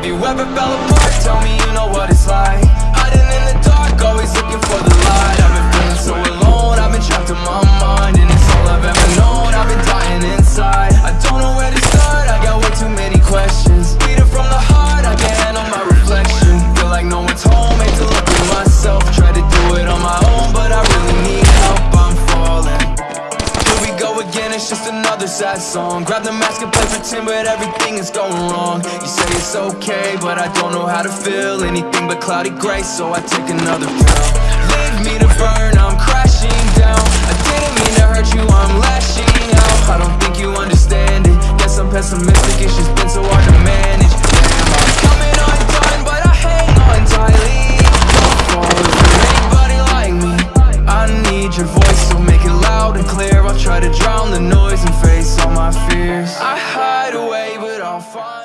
ever fell apart? Tell me you know what it's like. Hiding in the dark, always looking for the light. I've been feeling so alone, I've been trapped in my mind it's just another sad song. Grab the mask and play pretend, but everything is going wrong. You say it's okay, but I don't know how to feel Anything but cloudy gray, so I take another pill. Leave me to burn, I'm crashing down. I didn't mean to hurt you, I'm lashing out. I don't think you understand it. Guess I'm pessimistic, it's just been so hard to manage. I'm coming undone, but I hang on tightly. Don't fall anybody like me? I need your voice, I'll try to drown the noise and face all my fears. I hide away, but I'll find